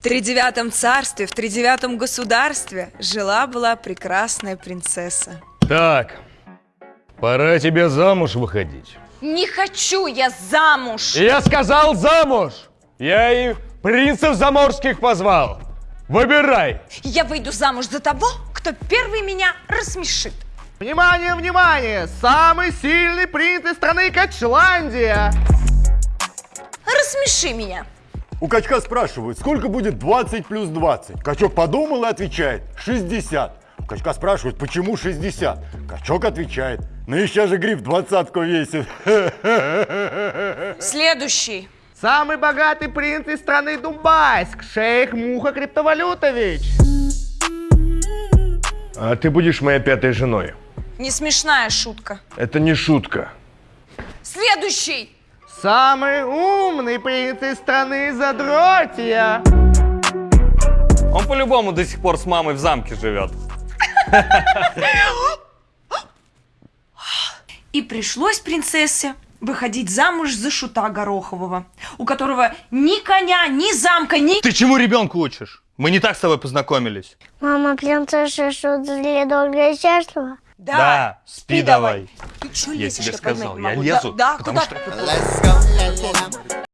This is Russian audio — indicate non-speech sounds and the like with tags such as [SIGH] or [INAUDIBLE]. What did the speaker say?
В тридевятом царстве, в тридевятом государстве жила-была прекрасная принцесса. Так, пора тебе замуж выходить. Не хочу я замуж! Я сказал замуж! Я и принцев заморских позвал. Выбирай. Я выйду замуж за того, кто первый меня рассмешит. Внимание, внимание! Самый сильный принц из страны Качландия! Рассмеши меня. У качка спрашивают, сколько будет 20 плюс 20? Качок подумал и отвечает, 60. У качка спрашивают, почему 60? Качок отвечает, ну еще же гриф двадцатку весит. [LAUGHS] Следующий. Самый богатый принц из страны Дубайск, шейх Муха Криптовалютович. А ты будешь моей пятой женой. Не смешная шутка. Это не шутка. Следующий. Самый умный принц из страны Задротья. Он по-любому до сих пор с мамой в замке живет. [LAUGHS] И пришлось принцессе выходить замуж за шута Горохового, у которого ни коня, ни замка, ни... Ты чему ребенку учишь? Мы не так с тобой познакомились. Мама, принцесса шут для долго и счастлива. Да, спи давай. Ты чё Я лезешь, тебе сказал, я могу. лезу, Да, да потому куда что-